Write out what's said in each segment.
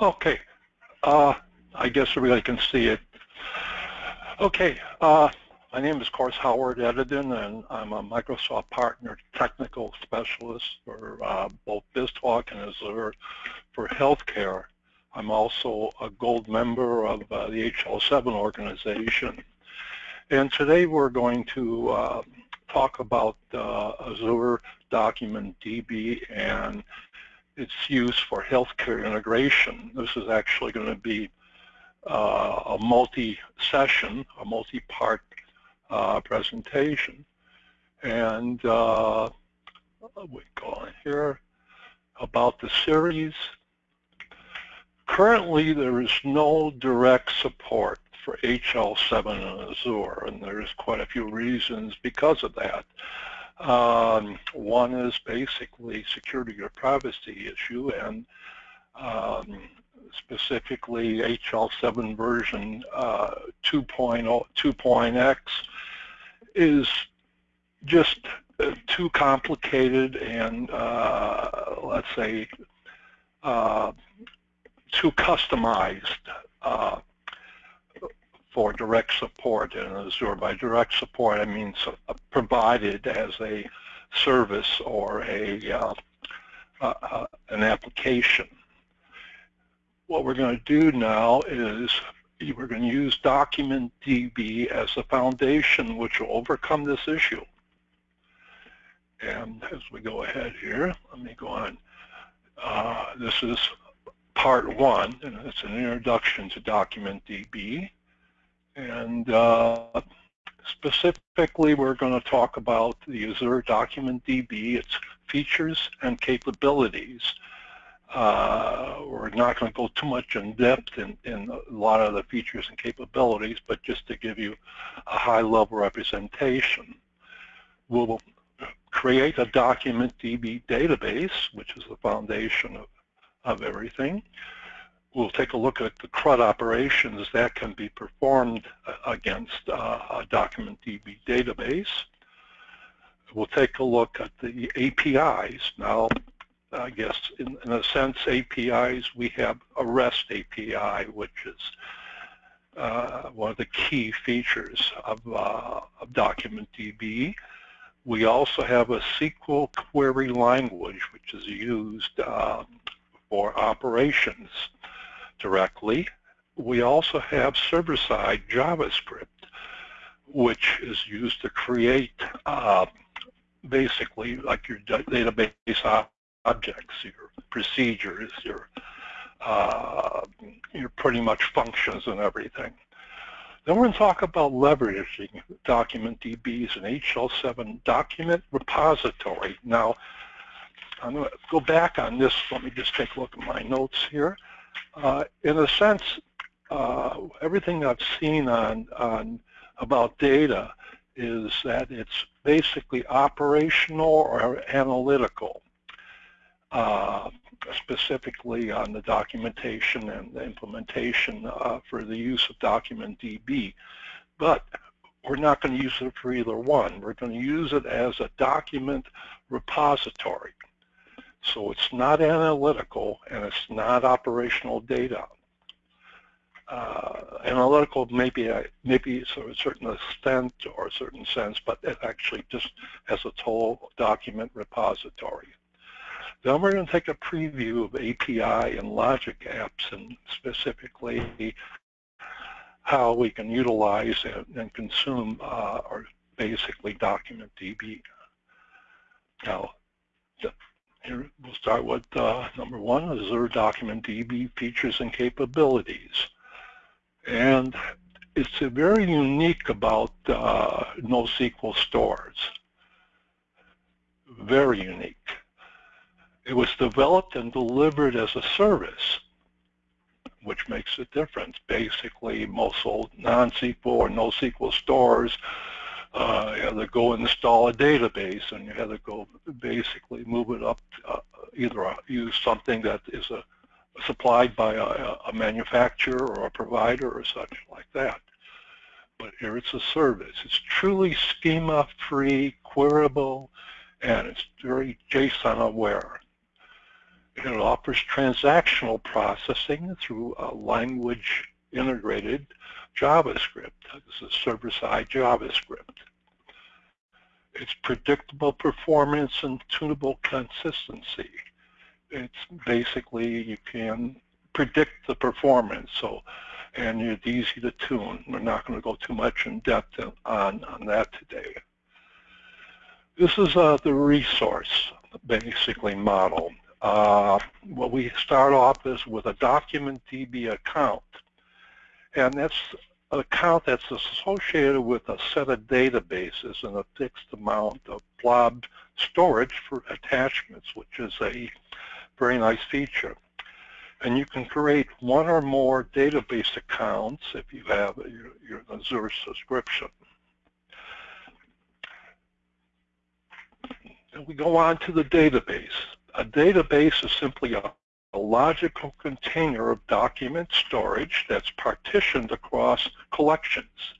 Okay, uh, I guess everybody can see it. Okay, uh, my name is, of course, Howard Edidin, and I'm a Microsoft Partner Technical Specialist for uh, both BizTalk and Azure for Healthcare. I'm also a gold member of uh, the HL7 organization. And today we're going to uh, talk about uh, Azure Document DB and its use for healthcare integration. This is actually going to be uh, a multi-session, a multi-part uh, presentation. And uh, we go on here about the series. Currently, there is no direct support for HL7 and Azure, and there's quite a few reasons because of that. Um, one is basically security or privacy issue, and um, specifically HL7 version uh, 2.0, 2.x is just uh, too complicated and uh, let's say uh, too customized uh, for direct support in Azure. By direct support, I mean so, uh, provided as a service or a uh, uh, uh an application. What we're going to do now is we're going to use DocumentDB as a foundation which will overcome this issue. And as we go ahead here, let me go on. Uh, this is part one, and it's an introduction to DocumentDB. And uh, specifically, we're going to talk about the Azure Document DB, its features and capabilities. Uh, we're not going to go too much in depth in, in, a lot of the features and capabilities, but just to give you a high-level representation. We'll create a document DB database, which is the foundation of, of everything we'll take a look at the CRUD operations that can be performed uh, against uh, a document DB database. We'll take a look at the APIs. Now, I guess in, in a sense, APIs, we have a REST API, which is uh, one of the key features of, uh, of Document DB. We also have a SQL query language, which is used um, for operations directly. We also have server-side JavaScript, which is used to create uh, basically like your database objects, your procedures, your uh, your pretty much functions and everything. Then we're going to talk about leveraging DocumentDB as an HL7 document repository. Now, I'm going to go back on this. Let me just take a look at my notes here. Uh, in a sense, uh, everything I've seen on, on about data is that it's basically operational or analytical, uh, specifically on the documentation and the implementation uh, for the use of DocumentDB. But we're not going to use it for either one. We're going to use it as a document repository. So it's not analytical and it's not operational data. Uh, analytical maybe maybe to a certain extent or a certain sense, but it actually just has a total document repository. Then we're going to take a preview of API and logic apps and specifically how we can utilize and, and consume uh, or basically document DB. Now, here we'll start with uh, number one, Azure Document DB features and capabilities. And it's very unique about uh, NoSQL stores. Very unique. It was developed and delivered as a service, which makes a difference. Basically, most old non-SQL or NoSQL stores uh, you have to go install a database and you have to go basically move it up, uh, either use something that is a, supplied by a, a, manufacturer or a provider or such like that. But here it's a service. It's truly schema-free, queryable, and it's very JSON aware. It offers transactional processing through a language integrated JavaScript. This is server-side JavaScript. It's predictable performance and tunable consistency. It's basically you can predict the performance. So, and it's easy to tune. We're not going to go too much in depth on, on that today. This is uh, the resource, basically, model. Uh, what we start off is with a document DB account. And that's an account that's associated with a set of databases and a fixed amount of blob storage for attachments, which is a very nice feature. And you can create one or more database accounts if you have your, your Azure subscription. And we go on to the database. A database is simply a, a logical container of document storage that's partitioned across collections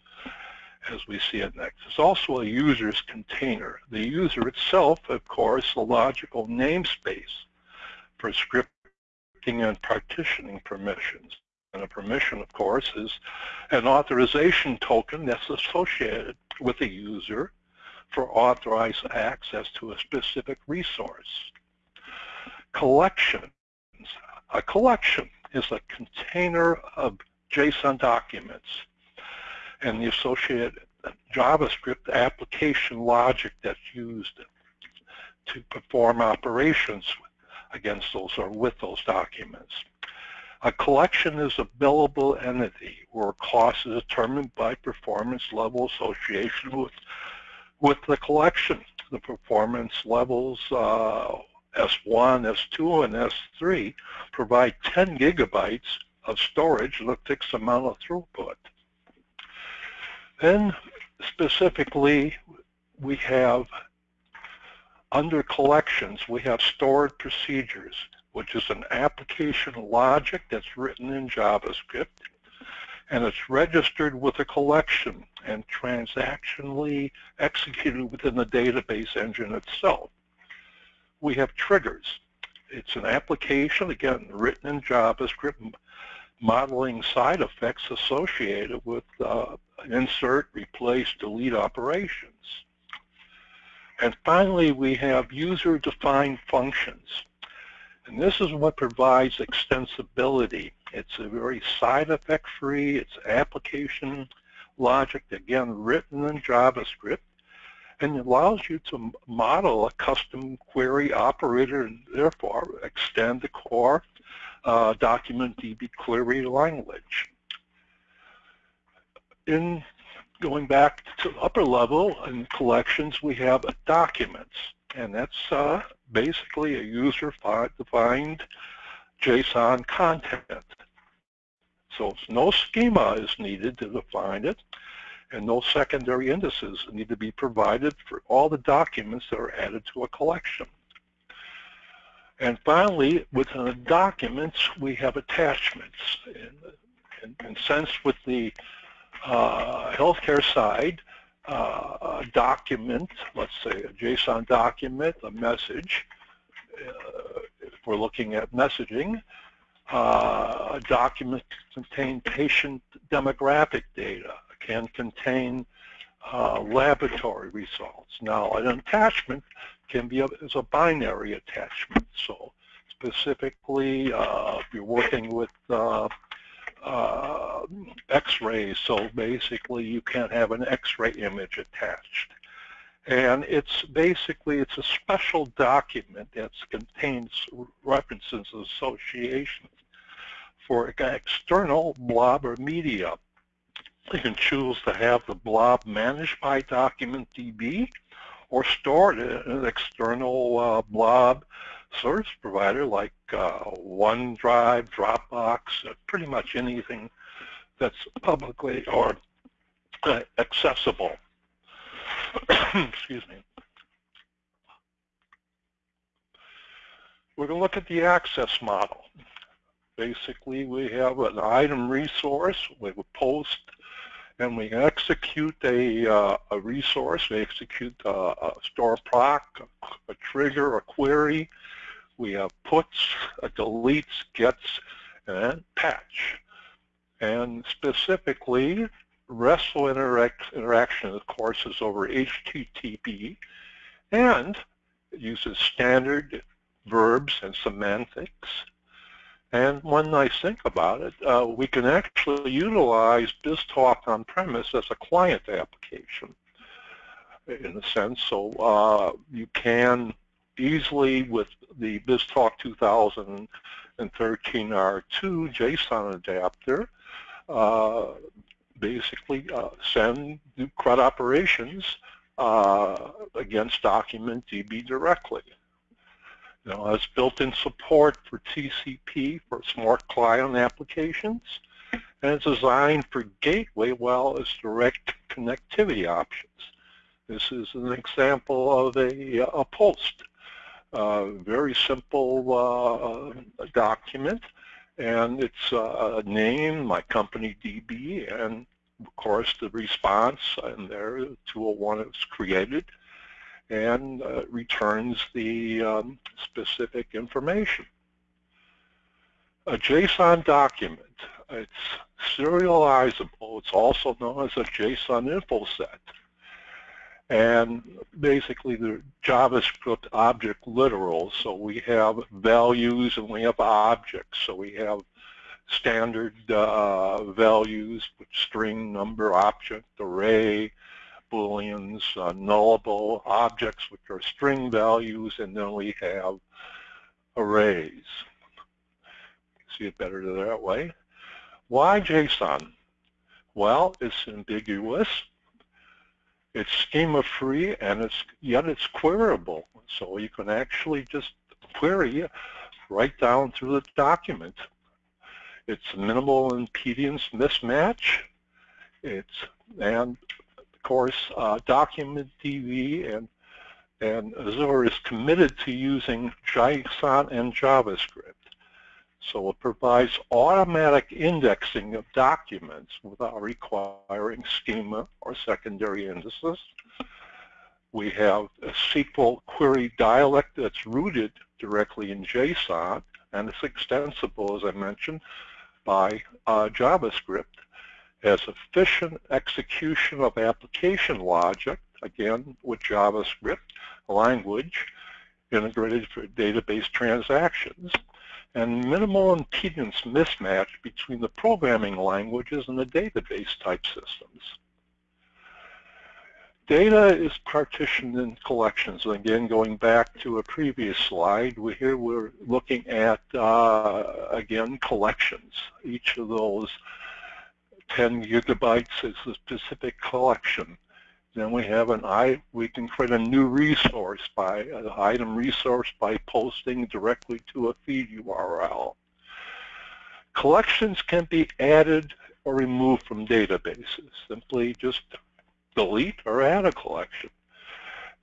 as we see it next. It's also a user's container. The user itself, of course, a logical namespace for scripting and partitioning permissions. And a permission, of course, is an authorization token that's associated with a user for authorized access to a specific resource. Collections. A collection is a container of JSON documents and the associated JavaScript application logic that's used to perform operations against those or with those documents. A collection is a billable entity where cost is determined by performance level association with, with the collection. The performance levels uh, S1, S2, and S3 provide 10 gigabytes of storage and a fixed amount of throughput. Then specifically, we have under collections, we have stored procedures, which is an application logic that's written in JavaScript, and it's registered with a collection and transactionally executed within the database engine itself. We have triggers. It's an application, again, written in JavaScript, modeling side effects associated with uh, insert, replace, delete operations. And finally, we have user-defined functions. And this is what provides extensibility. It's a very side effect free, it's application logic, again, written in JavaScript, and it allows you to model a custom query operator and therefore extend the core uh, document DB query language. In going back to upper level in collections, we have documents, and that's uh, basically a user-defined JSON content. So no schema is needed to define it, and no secondary indices need to be provided for all the documents that are added to a collection. And finally, within the documents, we have attachments. In, in sense with the uh, healthcare side, uh, a document, let's say a JSON document, a message, uh, if we're looking at messaging, uh, a document contain patient demographic data, can contain uh, laboratory results. Now, an attachment can be a, is a binary attachment. So specifically, uh, you're working with uh, uh, x-rays, so basically you can't have an x-ray image attached. And it's basically, it's a special document that contains references associations for external blob or media. You can choose to have the blob managed by Document DB or stored in an external uh, blob service provider like uh, OneDrive, Dropbox, uh, pretty much anything that's publicly or uh, accessible. Excuse me. We're going to look at the access model. Basically, we have an item resource, we post, and we execute a, uh, a resource, we execute a, a store proc, a, a trigger, a query, we have puts, deletes, gets, and patch. And specifically, RESTful interact interaction, of course, is over HTTP, and uses standard verbs and semantics. And when I think about it, uh, we can actually utilize BizTalk on premise as a client application in a sense. So uh, you can easily with the BizTalk 2013 R2 JSON adapter uh, basically uh, send CRUD operations uh, against document DB directly. You know, has built-in support for TCP for smart client applications, and it's designed for gateway well as direct connectivity options. This is an example of a, a post. Uh, very simple uh, document, and it's uh, a name, my company DB, and of course the response, and there 201 is created, and uh, returns the um, specific information. A JSON document, it's serializable. It's also known as a JSON info set. And basically the JavaScript object literal, so we have values and we have objects. So we have standard uh, values, string, number, object, array, booleans, uh, nullable objects, which are string values, and then we have arrays. See it better that way. Why JSON? Well, it's ambiguous, it's schema-free, and it's yet it's queryable. So you can actually just query right down through the document. It's minimal impedance mismatch. It's and course uh, document DB and and Azure is committed to using JSON and JavaScript. So it provides automatic indexing of documents without requiring schema or secondary indices. We have a SQL query dialect that's rooted directly in JSON, and it's extensible, as I mentioned, by uh, JavaScript as efficient execution of application logic, again with JavaScript language integrated for database transactions, and minimal impedance mismatch between the programming languages and the database type systems. Data is partitioned in collections. Again, going back to a previous slide, we, here we're looking at, uh, again, collections. Each of those 10 gigabytes is a specific collection. Then we have an I, we can create a new resource by an item resource by posting directly to a feed URL. Collections can be added or removed from databases. Simply just delete or add a collection.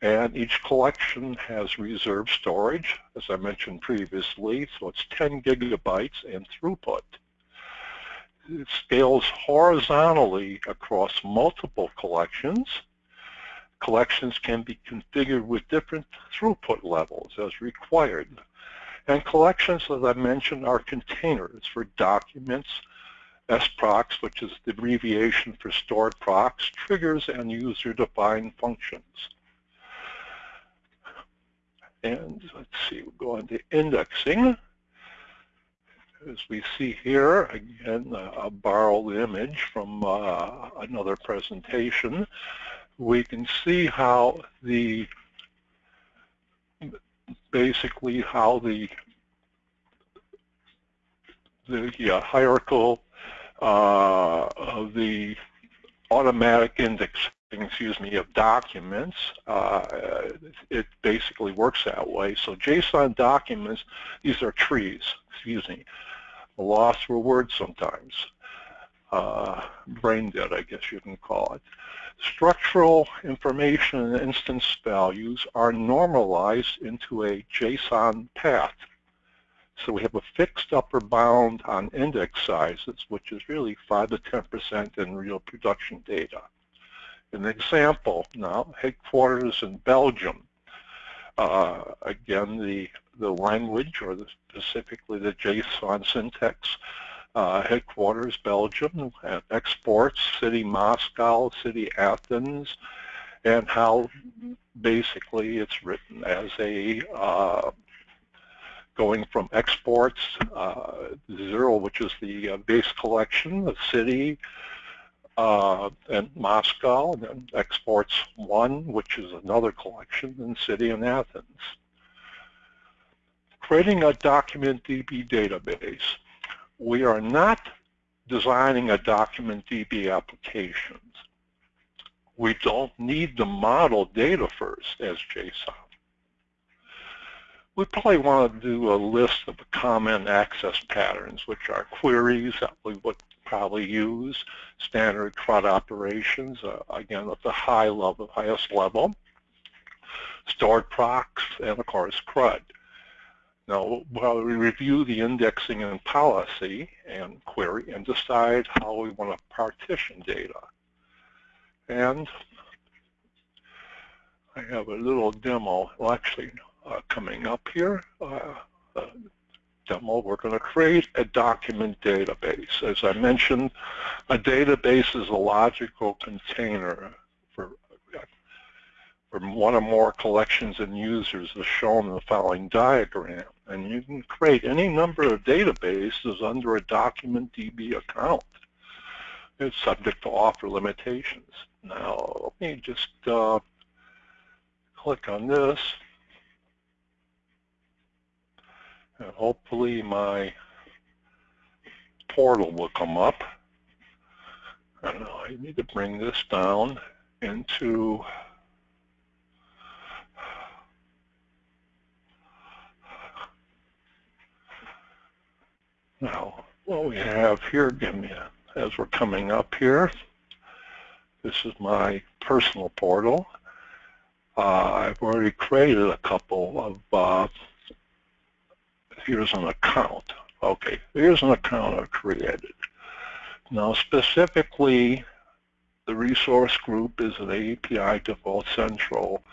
And each collection has reserved storage, as I mentioned previously, so it's 10 gigabytes and throughput. It scales horizontally across multiple collections. Collections can be configured with different throughput levels as required. And collections, as I mentioned, are containers for documents, SPROCs, which is the abbreviation for stored procs, triggers, and user-defined functions. And let's see, we'll go into indexing. As we see here, again, a borrowed image from uh, another presentation, we can see how the basically how the the hierarchical uh, of the automatic indexing, excuse me, of documents, uh, it basically works that way. So JSON documents, these are trees, excuse me, a loss for words sometimes. Uh, brain dead, I guess you can call it. Structural information and instance values are normalized into a JSON path. So we have a fixed upper bound on index sizes, which is really 5 to 10% in real production data. An example now, headquarters in Belgium. Uh, again, the, the language or the, specifically the JSON syntax. Uh, headquarters Belgium, exports city Moscow, city Athens, and how basically it's written as a uh, going from exports uh, zero, which is the uh, base collection, the city, uh, and Moscow, and exports one, which is another collection, and city and Athens. Creating a document DB database. We are not designing a document DB application we don't need the model data first as JSON. We probably want to do a list of common access patterns, which are queries that we would probably use, standard CRUD operations, uh, again at the high level, highest level, stored procs, and of course CRUD. Now, while we review the indexing and policy and query and decide how we want to partition data. And I have a little demo, well actually coming up here, uh, demo, we're going to create a document database. As I mentioned, a database is a logical container for, for one or more collections and users as shown in the following diagram. And you can create any number of databases under a document DB account. It's subject to author limitations. Now, let me just uh, click on this. And hopefully my portal will come up. And I need to bring this down into now what we have here, give me a, as we're coming up here, this is my personal portal. Uh, I've already created a couple of, uh, here's an account. Okay, here's an account I've created. Now specifically, the resource group is an API Default Central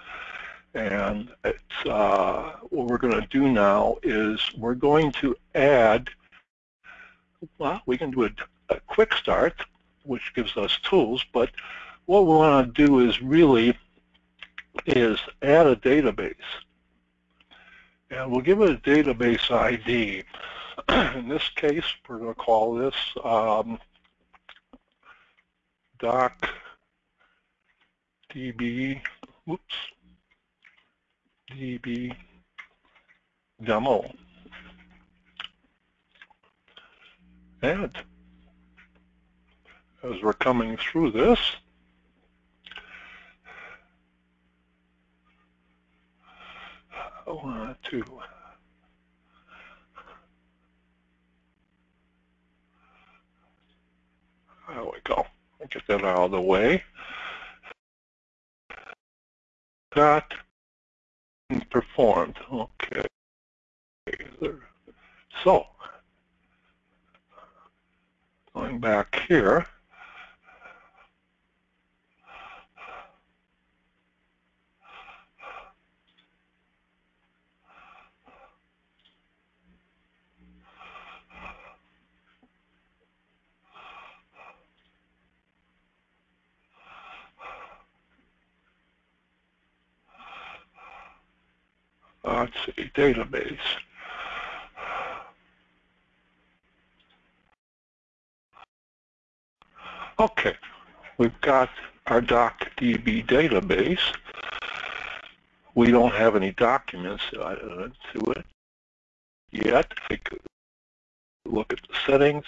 and it's, uh, what we're going to do now is we're going to add, well, we can do a, a quick start which gives us tools, but what we want to do is really is add a database. And we'll give it a database ID. In this case, we're going to call this um, doc db, whoops, db demo. And as we're coming through this, I want to there we go. Get that out of the way. That performed. Okay. So, going back here, let's see, database. Okay, we've got our DocDB database. We don't have any documents to it yet. Take a look at the settings.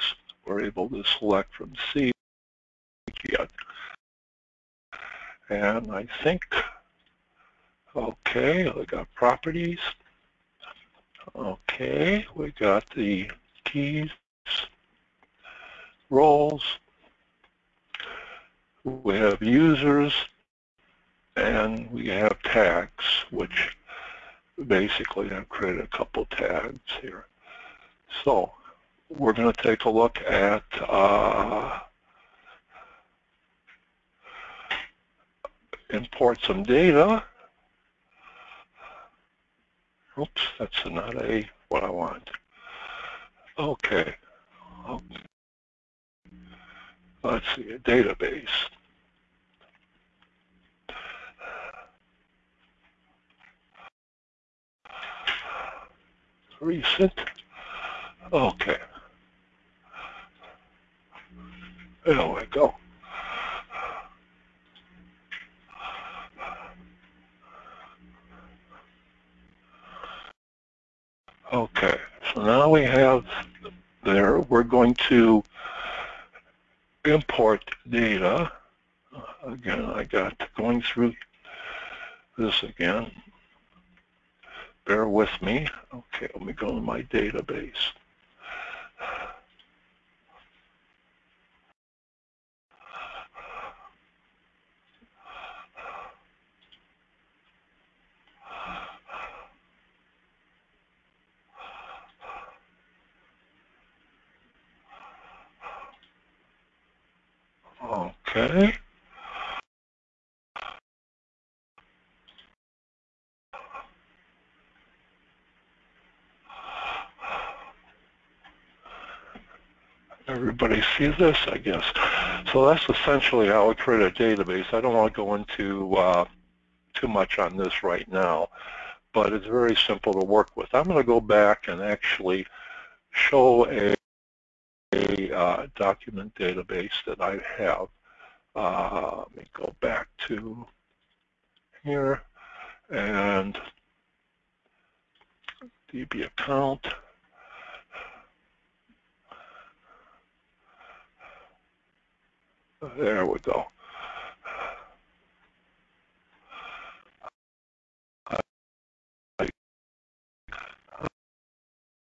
We're able to select from C yet. And I think Okay, we got properties. Okay, we got the keys, roles. We have users, and we have tags, which basically I've created a couple tags here. So we're going to take a look at uh, import some data Oops, that's not a what I want. Okay. Let's see, a database. Recent. Okay. There we go. Okay, so now we have there, we're going to import data. Uh, again, I got going through this again. Bear with me. Okay, let me go to my database. Okay. Everybody see this, I guess. So that's essentially how I create a database. I don't want to go into uh, too much on this right now, but it's very simple to work with. I'm going to go back and actually show a, a uh, document database that I have. Uh, let me go back to here and DB account. There we go.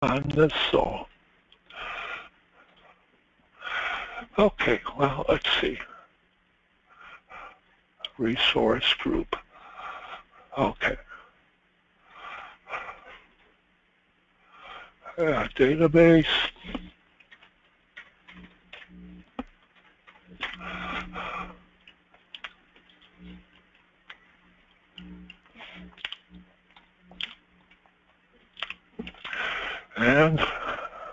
On this so. Okay, well, let's see resource group. Okay. Uh, database. And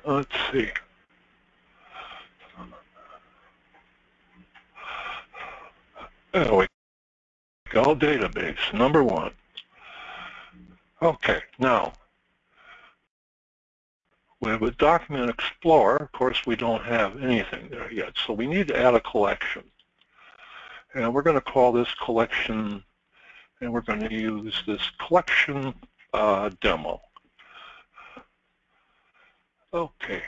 let's see. There we Go database, number one. Okay, now, a Document Explorer. Of course, we don't have anything there yet, so we need to add a collection. And we're going to call this collection, and we're going to use this collection uh, demo. Okay.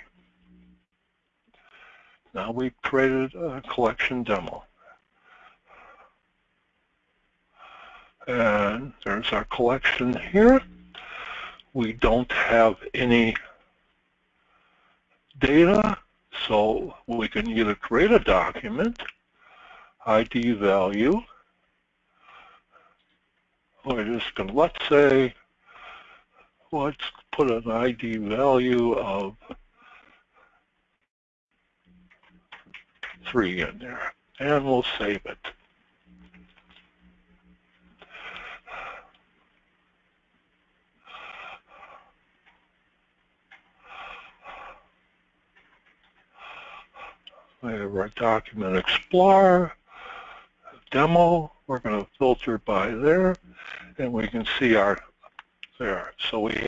Now we've created a collection demo. And there's our collection here. We don't have any data, so we can either create a document, ID value, or just going to, let's say, let's put an ID value of 3 in there, and we'll save it. We have our Document Explorer, demo. We're going to filter by there, and we can see our there. So we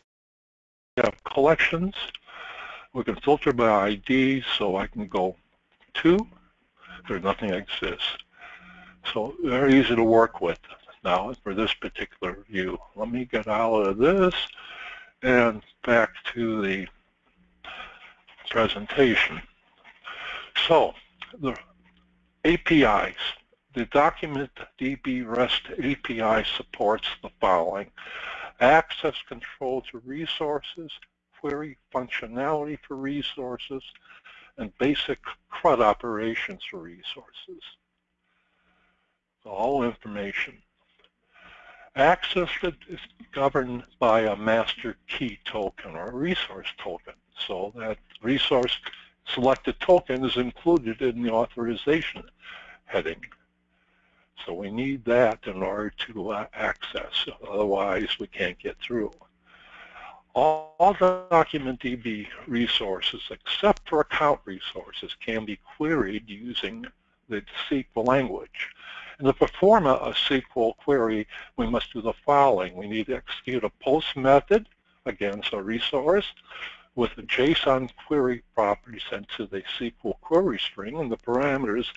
have collections. We can filter by ID, so I can go to. There's nothing exists. So very easy to work with now for this particular view. Let me get out of this and back to the presentation. So the APIs, the document DB REST API supports the following. Access control to resources, query functionality for resources, and basic CRUD operations for resources. All information. Access is governed by a master key token or resource token. So that resource selected token is included in the authorization heading. So we need that in order to access, otherwise we can't get through. all, the DocumentDB resources except for account resources can be queried using the SQL language. And to perform a SQL query, we must do the following. We need to execute a post method against a resource with a JSON query property sent to the SQL query string and the parameters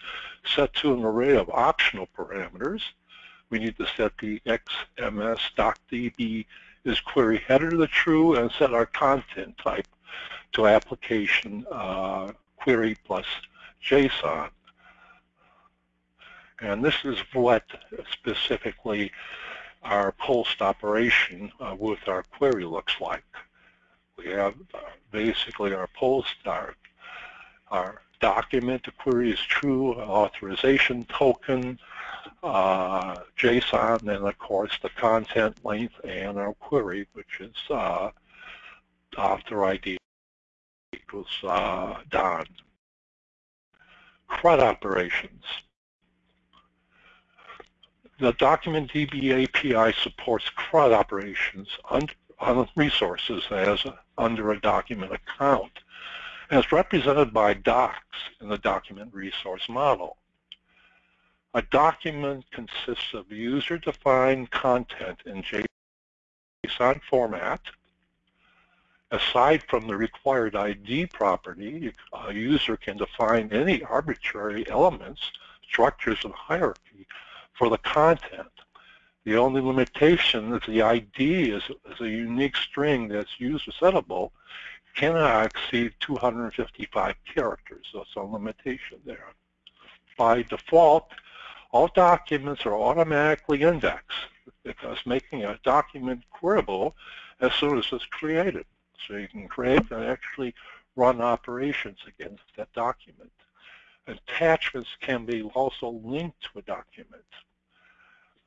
set to an array of optional parameters. We need to set the XMS.db is query header to the true and set our content type to application uh, query plus JSON. And this is what specifically our post operation uh, with our query looks like. We have uh, basically our post, our, our document, the query is true, authorization token, uh, JSON, and of course the content length and our query, which is uh, author ID equals uh, Don. CRUD operations. The DocumentDB API supports CRUD operations on, on resources as under a document account, it's represented by docs in the document resource model. A document consists of user-defined content in JSON format. Aside from the required ID property, a user can define any arbitrary elements, structures, and hierarchy for the content. The only limitation is the ID is, is a unique string that's used user settable cannot exceed 255 characters. So it's a limitation there. By default, all documents are automatically indexed because making a document queryable as soon as it's created. So you can create and actually run operations against that document. Attachments can be also linked to a document.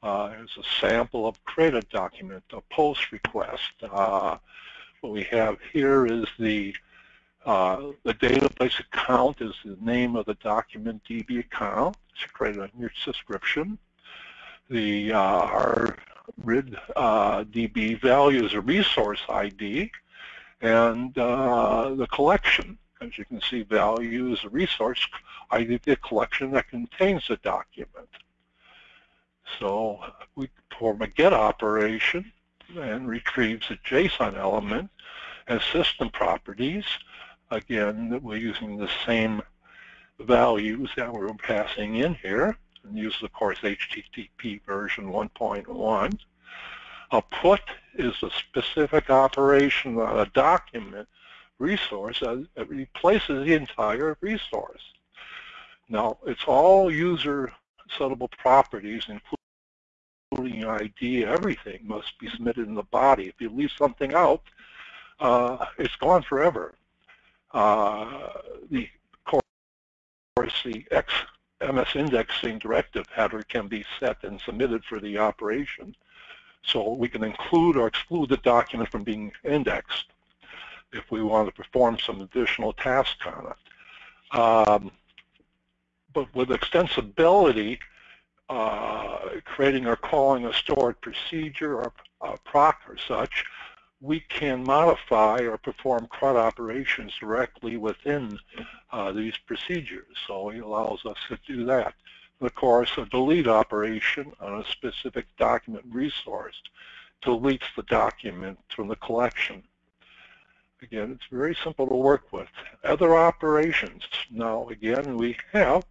Uh, here's a sample of created document, a post request. Uh, what we have here is the uh, the database account is the name of the document DB account. It's created on your subscription. The uh, our RID uh, DB value is a resource ID, and uh, the collection, as you can see, value is a resource ID, the collection that contains the document. So we perform a get operation and retrieves a JSON element and system properties. Again, we're using the same values that we're passing in here and use, of course, HTTP version 1.1. A put is a specific operation on a document resource that replaces the entire resource. Now, it's all user settable properties, including ID, everything must be submitted in the body. If you leave something out, uh, it's gone forever. Uh, the of course, the X MS indexing directive header can be set and submitted for the operation. So we can include or exclude the document from being indexed if we want to perform some additional tasks on it. Um, but with extensibility, creating or calling a stored procedure or a proc or such, we can modify or perform CRUD operations directly within uh, these procedures. So it allows us to do that. Of course, a delete operation on a specific document resource deletes the document from the collection. Again, it's very simple to work with. Other operations. Now, again, we have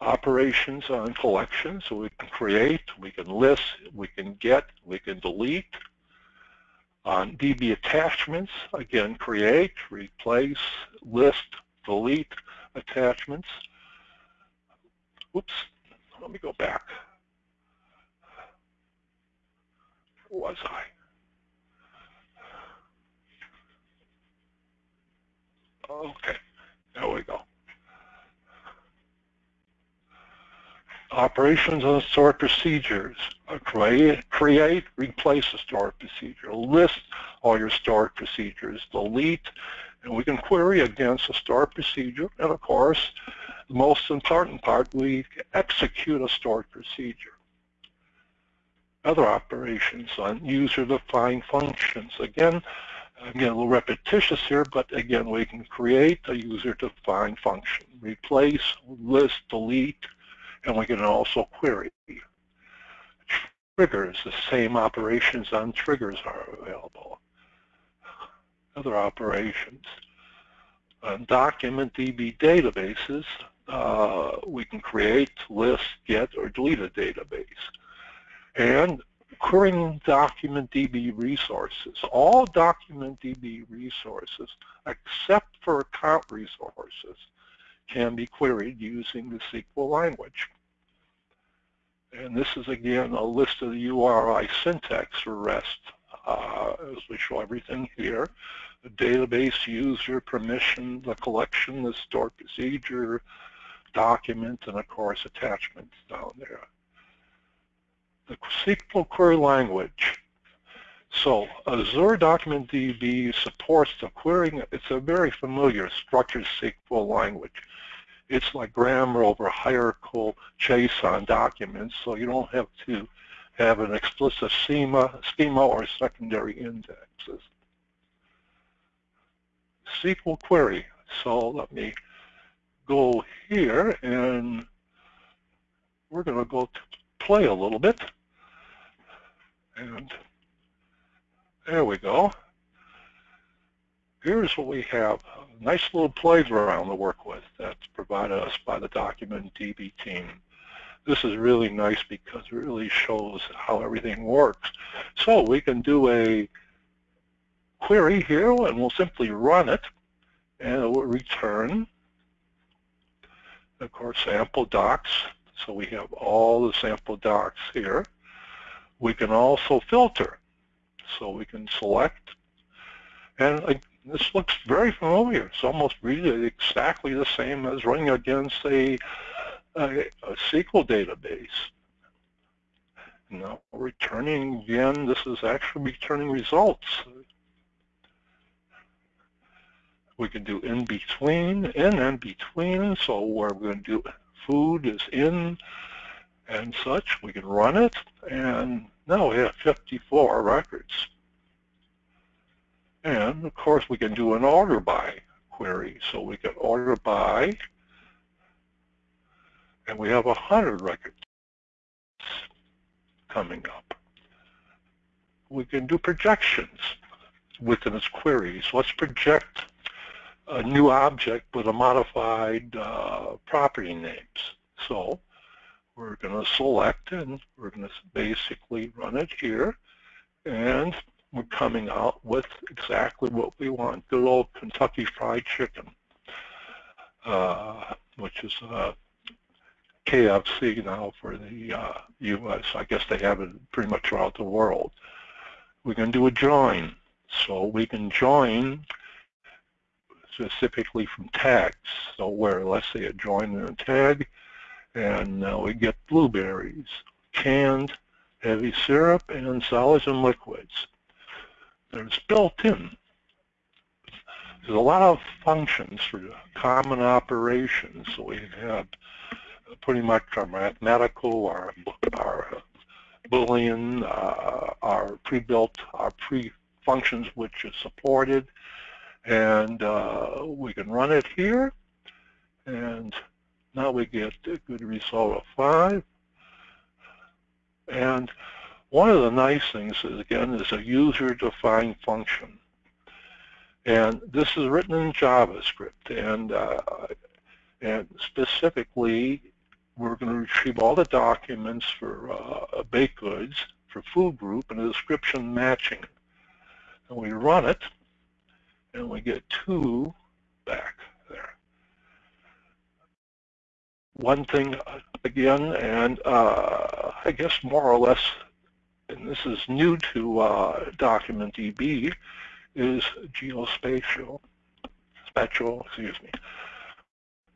operations on collections. So we can create, we can list, we can get, we can delete. On DB attachments, again, create, replace, list, delete attachments. Whoops, let me go back. Where was I? Okay, there we go. Operations and stored procedures. Uh, create, create, replace a stored procedure. List all your stored procedures. Delete, and we can query against a stored procedure. And of course, the most important part, we execute a stored procedure. other operations on user-defined functions. Again, I'm getting a little repetitious here, but again, we can create a user-defined function, replace, list, delete, and we can also query. Triggers, the same operations on triggers are available. Other operations. On DocumentDB databases, uh, we can create, list, get, or delete a database. And querying DocumentDB resources. All DocumentDB resources, except for account resources, can be queried using the SQL language. And this is, again, a list of the URI syntax for REST, uh, as we show everything here. The database, user, permission, the collection, the store procedure, document, and of course attachments down there the SQL query language. So Azure Document DB supports the querying. It's a very familiar structured SQL language. It's like grammar over hierarchical JSON documents, so you don't have to have an explicit schema, schema or secondary indexes. SQL query. So let me go here and we're going to go to play a little bit. And there we go. Here's what we have, a nice little playground to work with that's provided us by the Document DB team. This is really nice because it really shows how everything works. So we can do a query here and we'll simply run it and it will return, of course, sample docs. So we have all the sample docs here. We can also filter. So we can select, and this looks very familiar. It's almost really exactly the same as running against a, a, a SQL database. Now returning again, this is actually returning results. We can do in between, in and between. So we're going to do food is in, and such. We can run it, and now we have 54 records. And of course we can do an order by query. So we can order by, and we have 100 records coming up. We can do projections within its queries. Let's project a new object with a modified uh, property names. So we're going to select and we're going to basically run it here and we're coming out with exactly what we want, good old Kentucky Fried Chicken, uh, which is uh, KFC now for the uh, U.S. I guess they have it pretty much throughout the world. We can do a join. So we can join specifically from tags. So where, let's say, a join and a tag, and now we get blueberries, canned, heavy syrup, and solids and liquids. There's built-in. There's a lot of functions for common operations. So we have pretty much our mathematical, our, our Boolean, uh, our pre-built, our pre-functions which is supported, and uh, we can run it here, and now we get a good result of 5. And one of the nice things is, again, is a user-defined function. And this is written in JavaScript. And, uh, and specifically, we're going to retrieve all the documents for uh, baked goods, for food group, and a description matching. And we run it, and we get 2 back there. one thing again, and uh, I guess more or less, and this is new to uh, DocumentDB, is geospatial, spatial, excuse me.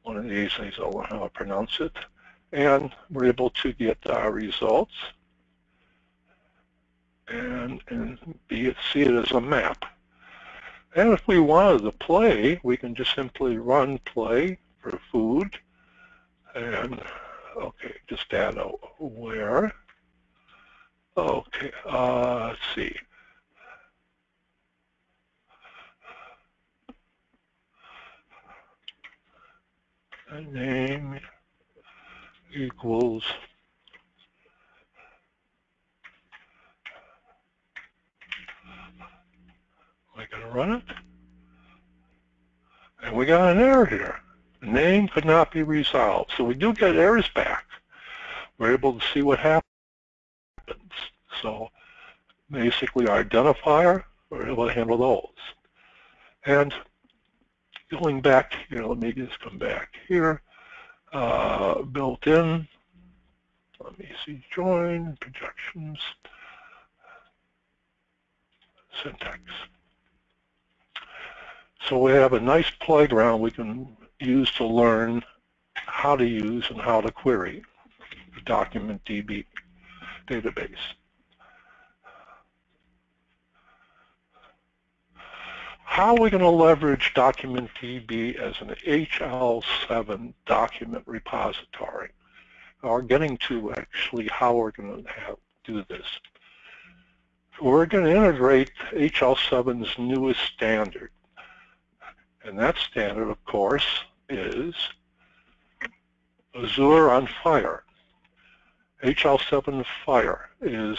One of these things I'll learn how to pronounce it. And we're able to get our results and, and be see it as a map. And if we wanted to play, we can just simply run play for food and okay, just add a where. Okay, uh, let's see. name equals Am I going to run it? And we got an error here. Name could not be resolved. So we do get errors back. We're able to see what happens. So basically our identifier, we're able to handle those. And going back here, let me just come back here. Uh, built in, let me see, join, projections, syntax. So we have a nice playground we can use to learn how to use and how to query the document DB database. How are we going to leverage DocumentDB as an HL7 document repository? Or getting to actually how we're going to have, do this. We're going to integrate HL7's newest standard. And that standard, of course, is Azure on FHIR. HL7 FHIR is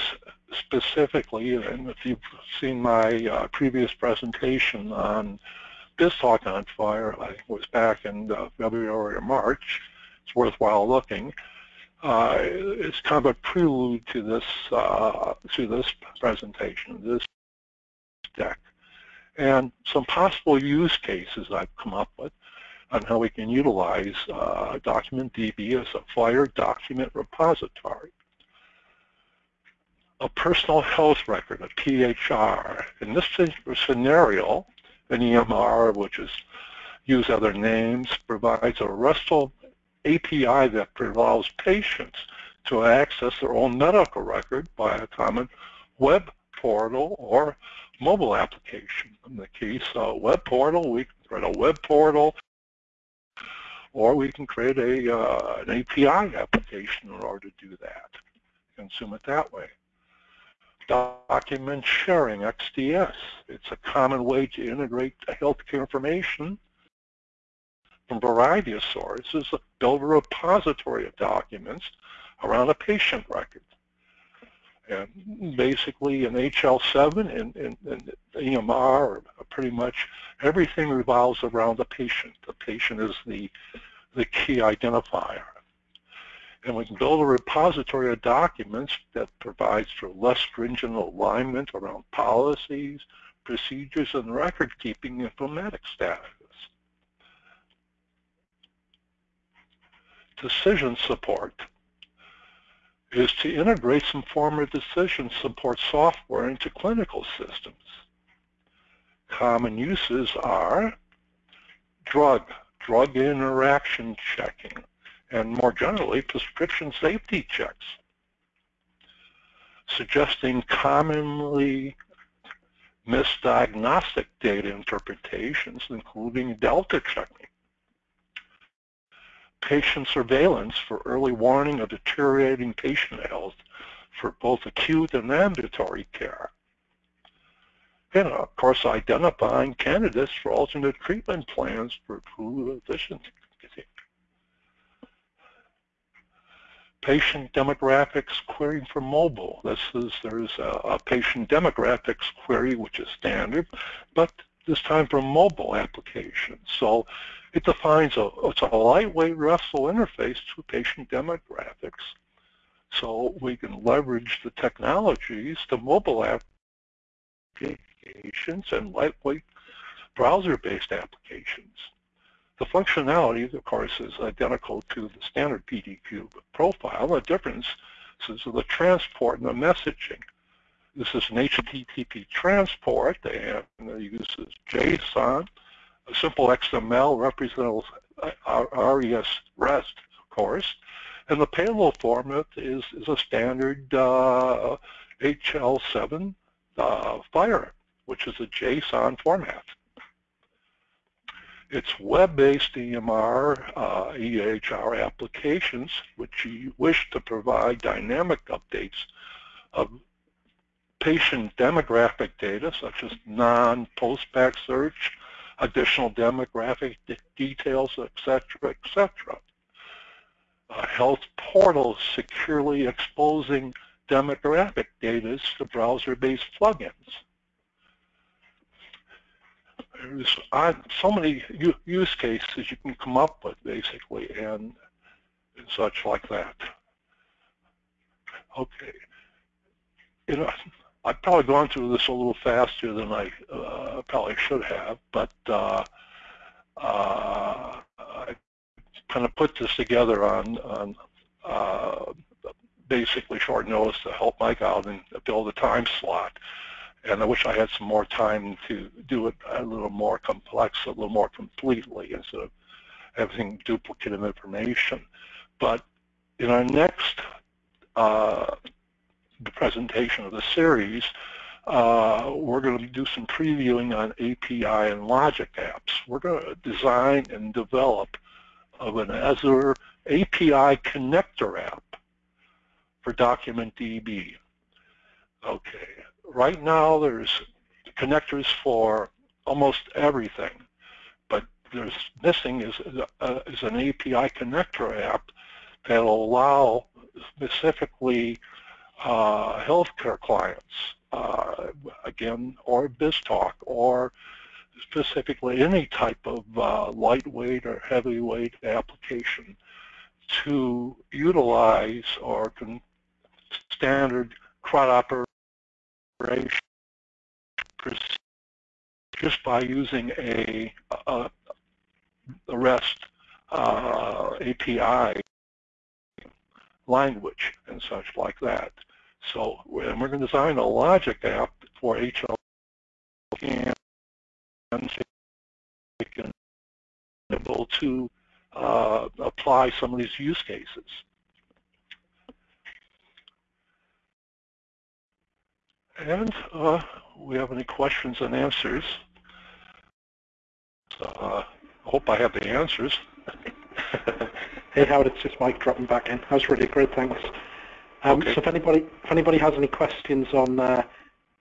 specifically, and if you've seen my uh, previous presentation on BizTalk on FHIR, I was back in uh, February or March, it's worthwhile looking. Uh, it's kind of a prelude to this uh, to this presentation, this deck, and some possible use cases I've come up with on how we can utilize uh, DocumentDB as a FHIR document repository a personal health record, a PHR. In this scenario, an EMR, which is use other names, provides a RESTful API that allows patients to access their own medical record by a common web portal or mobile application. In the case of web portal, we can create a web portal or we can create a, uh, an API application in order to do that, consume it that way document sharing, XDS. It's a common way to integrate healthcare information from a variety of sources, build a repository of documents around a patient record. And basically in HL7 and, and, and EMR, pretty much everything revolves around the patient. The patient is the, the key identifier and we can build a repository of documents that provides for less stringent alignment around policies, procedures, and record-keeping informatics status. Decision support is to integrate some form of decision support software into clinical systems. Common uses are drug, drug interaction checking, and more generally, prescription safety checks, suggesting commonly misdiagnostic data interpretations, including delta checking, patient surveillance for early warning of deteriorating patient health for both acute and ambulatory care, and of course identifying candidates for alternate treatment plans for improved efficiency patient demographics query for mobile. This is there's a, a, patient demographics query which is standard, but this time for mobile applications. So it defines a it's a lightweight RESTful interface to patient demographics. So we can leverage the technologies to mobile applications and lightweight browser-based applications. The functionality, of course, is identical to the standard PDQ profile. The difference is the transport and the messaging. This is an HTTP transport and it uses JSON. A simple XML represents RES REST, of course. And the payload format is, is a standard uh, HL7 uh, FHIR, which is a JSON format. It's web-based EMR, uh, EHR applications, which you wish to provide dynamic updates of patient demographic data, such as non-post-back search, additional demographic details, etc., etc. Uh, health portals securely exposing demographic data to browser-based plugins. There's so many use cases you can come up with, basically, and, and such like that. Okay. You know, I've probably gone through this a little faster than I uh, probably should have, but uh, uh, I kind of put this together on, on uh, basically short notice to help Mike out and build a time slot. And I wish I had some more time to do it a little more complex, a little more completely instead of having duplicative information. But in our next uh, presentation of the series, uh, we're going to do some previewing on API and logic apps. We're going to design and develop of an Azure API connector app for DocumentDB. Okay, right now there's connectors for almost everything, but there's missing is, uh, is an API connector app that will allow specifically uh, healthcare clients, uh, again, or BizTalk, or specifically any type of uh, lightweight or heavyweight application to utilize or standard CRUD operation just by using a, a, a REST uh, API language and such like that. So we're going to design a logic app for HL and able to uh, apply some of these use cases. And uh, we have any questions and answers. So uh, hope I have the answers. hey Howard, it's just Mike dropping back in. That was really great, thanks. Um, okay. So if anybody if anybody has any questions on uh,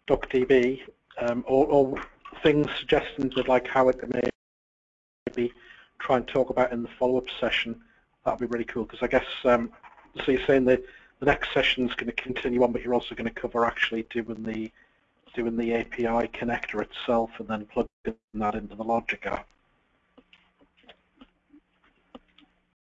DocDB um, or, or, things, suggestions they'd like Howard to maybe try and talk about in the follow-up session, that'd be really cool. Because I guess um, so you're saying that the next session is going to continue on, but you're also going to cover actually doing the doing the API connector itself and then plugging that into the logic app.